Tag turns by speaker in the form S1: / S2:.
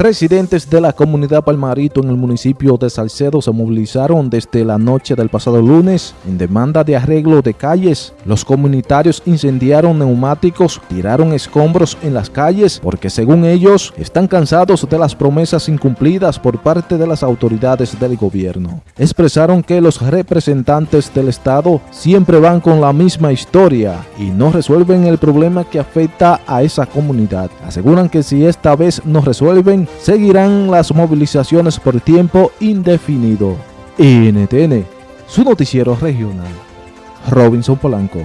S1: Residentes de la comunidad Palmarito en el municipio de Salcedo se movilizaron desde la noche del pasado lunes en demanda de arreglo de calles. Los comunitarios incendiaron neumáticos, tiraron escombros en las calles porque según ellos están cansados de las promesas incumplidas por parte de las autoridades del gobierno. Expresaron que los representantes del Estado siempre van con la misma historia y no resuelven el problema que afecta a esa comunidad. Aseguran que si esta vez no resuelven, seguirán las movilizaciones por tiempo indefinido. NTN, su noticiero regional. Robinson Polanco.